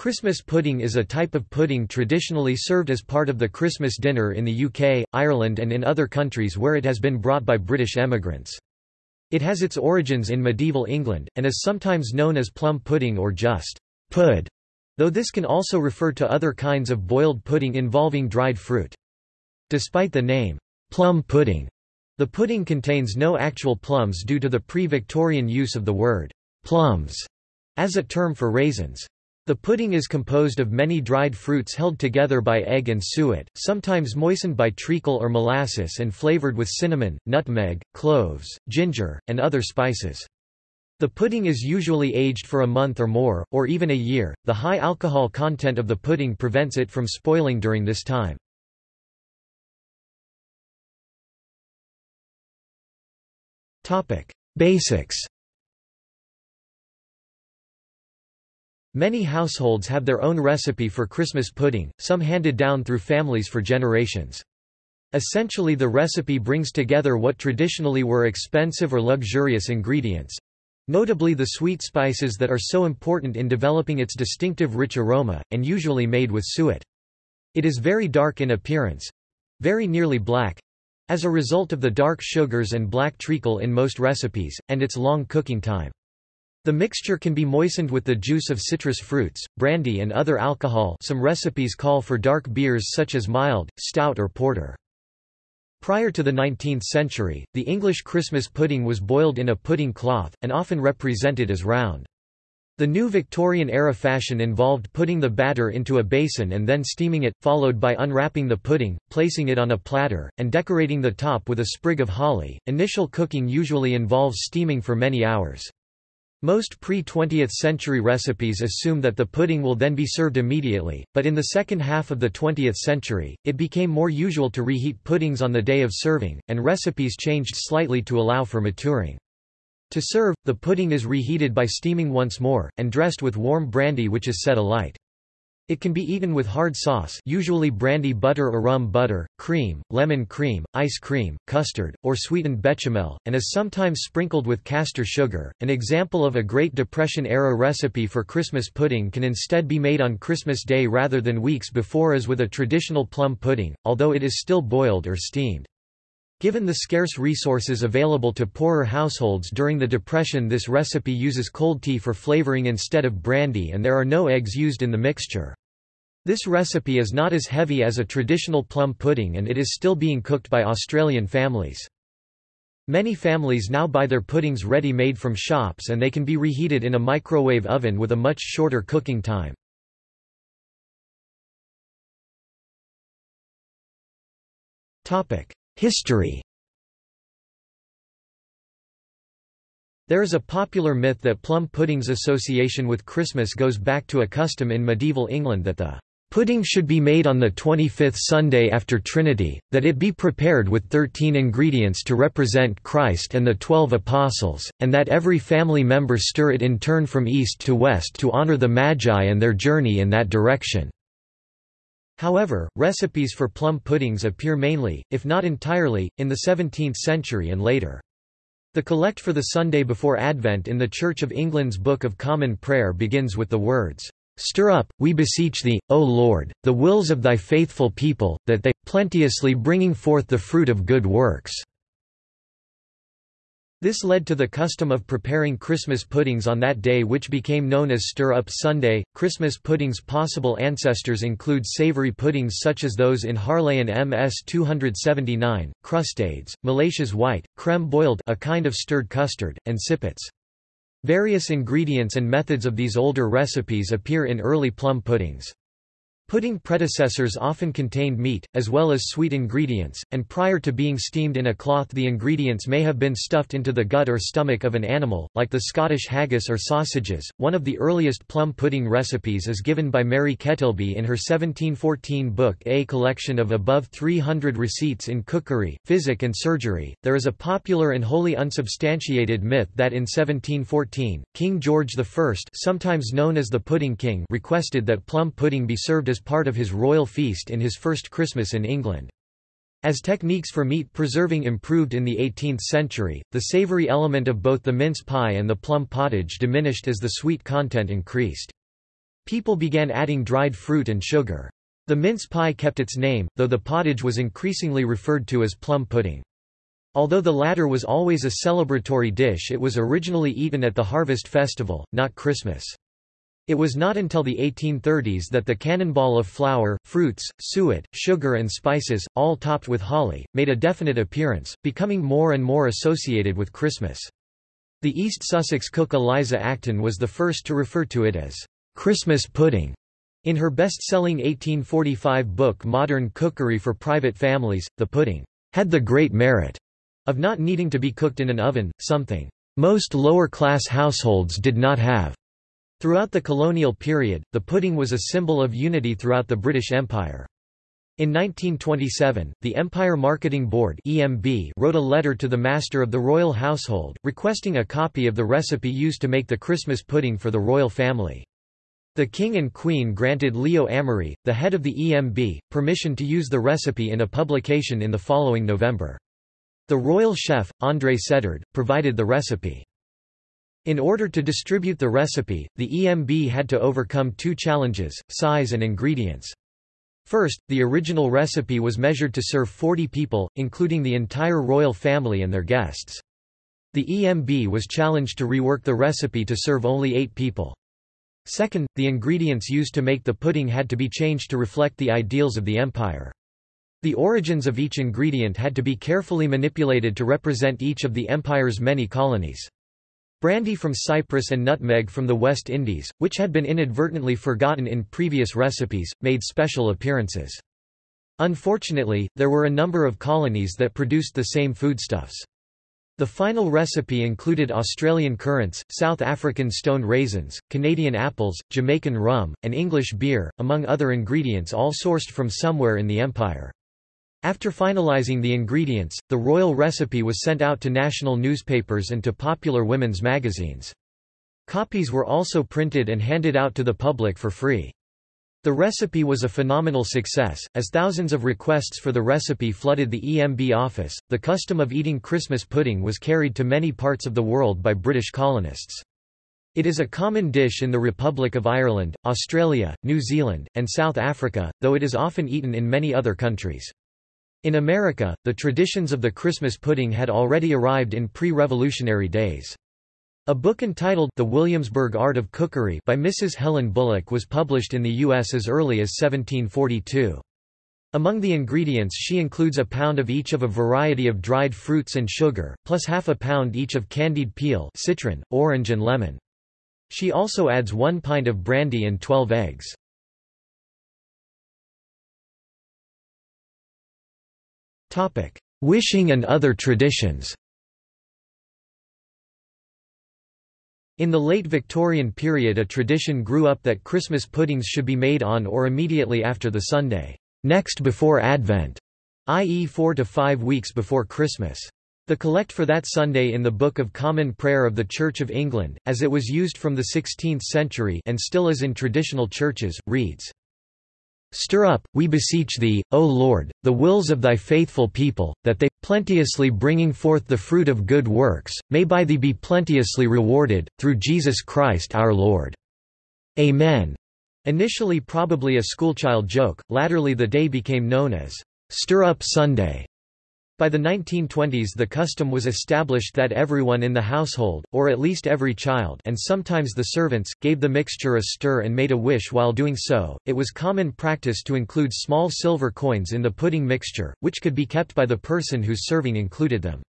Christmas pudding is a type of pudding traditionally served as part of the Christmas dinner in the UK, Ireland and in other countries where it has been brought by British emigrants. It has its origins in medieval England, and is sometimes known as plum pudding or just pud, though this can also refer to other kinds of boiled pudding involving dried fruit. Despite the name, plum pudding, the pudding contains no actual plums due to the pre-Victorian use of the word plums as a term for raisins. The pudding is composed of many dried fruits held together by egg and suet, sometimes moistened by treacle or molasses and flavored with cinnamon, nutmeg, cloves, ginger, and other spices. The pudding is usually aged for a month or more, or even a year. The high alcohol content of the pudding prevents it from spoiling during this time. Topic: Basics Many households have their own recipe for Christmas pudding, some handed down through families for generations. Essentially the recipe brings together what traditionally were expensive or luxurious ingredients—notably the sweet spices that are so important in developing its distinctive rich aroma, and usually made with suet. It is very dark in appearance—very nearly black—as a result of the dark sugars and black treacle in most recipes, and its long cooking time. The mixture can be moistened with the juice of citrus fruits, brandy and other alcohol some recipes call for dark beers such as mild, stout or porter. Prior to the 19th century, the English Christmas pudding was boiled in a pudding cloth, and often represented as round. The new Victorian-era fashion involved putting the batter into a basin and then steaming it, followed by unwrapping the pudding, placing it on a platter, and decorating the top with a sprig of holly. Initial cooking usually involves steaming for many hours. Most pre-20th century recipes assume that the pudding will then be served immediately, but in the second half of the 20th century, it became more usual to reheat puddings on the day of serving, and recipes changed slightly to allow for maturing. To serve, the pudding is reheated by steaming once more, and dressed with warm brandy which is set alight. It can be eaten with hard sauce usually brandy butter or rum butter, cream, lemon cream, ice cream, custard, or sweetened bechamel, and is sometimes sprinkled with castor sugar. An example of a Great Depression-era recipe for Christmas pudding can instead be made on Christmas Day rather than weeks before as with a traditional plum pudding, although it is still boiled or steamed. Given the scarce resources available to poorer households during the Depression this recipe uses cold tea for flavoring instead of brandy and there are no eggs used in the mixture. This recipe is not as heavy as a traditional plum pudding and it is still being cooked by Australian families. Many families now buy their puddings ready-made from shops and they can be reheated in a microwave oven with a much shorter cooking time. History There is a popular myth that plum pudding's association with Christmas goes back to a custom in medieval England that the Pudding should be made on the 25th Sunday after Trinity, that it be prepared with thirteen ingredients to represent Christ and the Twelve Apostles, and that every family member stir it in turn from east to west to honor the Magi and their journey in that direction. However, recipes for plum puddings appear mainly, if not entirely, in the 17th century and later. The collect for the Sunday before Advent in the Church of England's Book of Common Prayer begins with the words, Stir up, we beseech thee, O Lord, the wills of thy faithful people, that they, plenteously bringing forth the fruit of good works. This led to the custom of preparing Christmas puddings on that day which became known as Stir Up Sunday. Christmas puddings' possible ancestors include savory puddings such as those in Harleian MS 279, crustades, Malatia's white, creme boiled a kind of stirred custard, and sippets. Various ingredients and methods of these older recipes appear in early plum puddings. Pudding predecessors often contained meat, as well as sweet ingredients, and prior to being steamed in a cloth the ingredients may have been stuffed into the gut or stomach of an animal, like the Scottish haggis or sausages. One of the earliest plum pudding recipes is given by Mary Kettilby in her 1714 book A Collection of Above 300 Receipts in Cookery, Physic and Surgery. There is a popular and wholly unsubstantiated myth that in 1714, King George I sometimes known as the Pudding King requested that plum pudding be served as part of his royal feast in his first Christmas in England. As techniques for meat preserving improved in the 18th century, the savory element of both the mince pie and the plum pottage diminished as the sweet content increased. People began adding dried fruit and sugar. The mince pie kept its name, though the pottage was increasingly referred to as plum pudding. Although the latter was always a celebratory dish it was originally eaten at the harvest festival, not Christmas. It was not until the 1830s that the cannonball of flour, fruits, suet, sugar and spices, all topped with holly, made a definite appearance, becoming more and more associated with Christmas. The East Sussex cook Eliza Acton was the first to refer to it as Christmas pudding. In her best-selling 1845 book Modern Cookery for Private Families, the pudding had the great merit of not needing to be cooked in an oven, something most lower-class households did not have. Throughout the colonial period, the pudding was a symbol of unity throughout the British Empire. In 1927, the Empire Marketing Board (EMB) wrote a letter to the master of the royal household, requesting a copy of the recipe used to make the Christmas pudding for the royal family. The king and queen granted Leo Amery, the head of the EMB, permission to use the recipe in a publication in the following November. The royal chef, André Cédard, provided the recipe. In order to distribute the recipe, the EMB had to overcome two challenges, size and ingredients. First, the original recipe was measured to serve 40 people, including the entire royal family and their guests. The EMB was challenged to rework the recipe to serve only eight people. Second, the ingredients used to make the pudding had to be changed to reflect the ideals of the empire. The origins of each ingredient had to be carefully manipulated to represent each of the empire's many colonies. Brandy from Cyprus and nutmeg from the West Indies, which had been inadvertently forgotten in previous recipes, made special appearances. Unfortunately, there were a number of colonies that produced the same foodstuffs. The final recipe included Australian currants, South African stone raisins, Canadian apples, Jamaican rum, and English beer, among other ingredients all sourced from somewhere in the empire. After finalizing the ingredients, the royal recipe was sent out to national newspapers and to popular women's magazines. Copies were also printed and handed out to the public for free. The recipe was a phenomenal success, as thousands of requests for the recipe flooded the EMB office. The custom of eating Christmas pudding was carried to many parts of the world by British colonists. It is a common dish in the Republic of Ireland, Australia, New Zealand, and South Africa, though it is often eaten in many other countries. In America, the traditions of the Christmas pudding had already arrived in pre-revolutionary days. A book entitled The Williamsburg Art of Cookery by Mrs. Helen Bullock was published in the U.S. as early as 1742. Among the ingredients she includes a pound of each of a variety of dried fruits and sugar, plus half a pound each of candied peel citron, orange and lemon. She also adds one pint of brandy and 12 eggs. Wishing and other traditions In the late Victorian period a tradition grew up that Christmas puddings should be made on or immediately after the Sunday next before Advent, i.e. four to five weeks before Christmas. The collect for that Sunday in the Book of Common Prayer of the Church of England, as it was used from the 16th century and still is in traditional churches, reads, Stir up, we beseech thee, O Lord, the wills of thy faithful people, that they, plenteously bringing forth the fruit of good works, may by thee be plenteously rewarded, through Jesus Christ our Lord. Amen. Initially probably a schoolchild joke, latterly the day became known as Stir Up Sunday. By the 1920s the custom was established that everyone in the household, or at least every child and sometimes the servants, gave the mixture a stir and made a wish while doing so. It was common practice to include small silver coins in the pudding mixture, which could be kept by the person whose serving included them.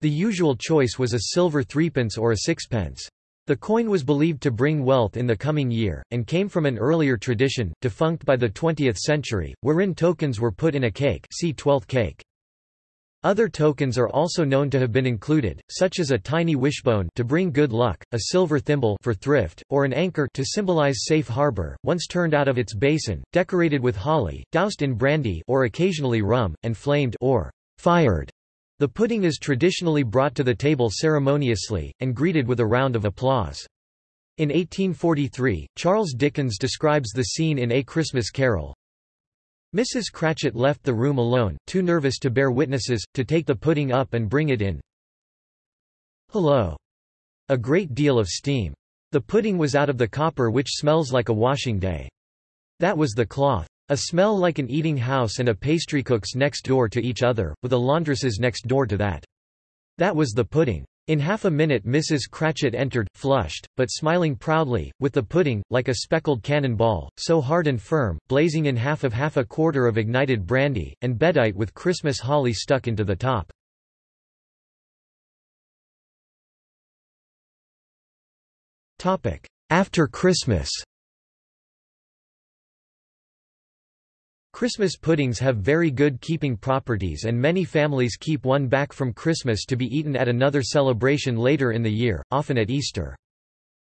The usual choice was a silver threepence or a sixpence. The coin was believed to bring wealth in the coming year, and came from an earlier tradition, defunct by the 20th century, wherein tokens were put in a cake see 12th cake. Other tokens are also known to have been included, such as a tiny wishbone to bring good luck, a silver thimble for thrift, or an anchor to symbolize safe harbor, once turned out of its basin, decorated with holly, doused in brandy or occasionally rum, and flamed or fired. The pudding is traditionally brought to the table ceremoniously, and greeted with a round of applause. In 1843, Charles Dickens describes the scene in A Christmas Carol, Mrs. Cratchit left the room alone, too nervous to bear witnesses, to take the pudding up and bring it in. Hello. A great deal of steam. The pudding was out of the copper which smells like a washing day. That was the cloth. A smell like an eating house and a pastrycook's next door to each other, with a laundress's next door to that. That was the pudding. In half a minute Mrs. Cratchit entered, flushed, but smiling proudly, with the pudding, like a speckled cannon ball, so hard and firm, blazing in half of half a quarter of ignited brandy, and bedight with Christmas holly stuck into the top. After Christmas Christmas puddings have very good keeping properties and many families keep one back from Christmas to be eaten at another celebration later in the year, often at Easter.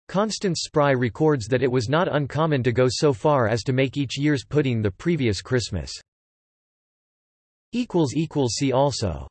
Constance Spry records that it was not uncommon to go so far as to make each year's pudding the previous Christmas. See also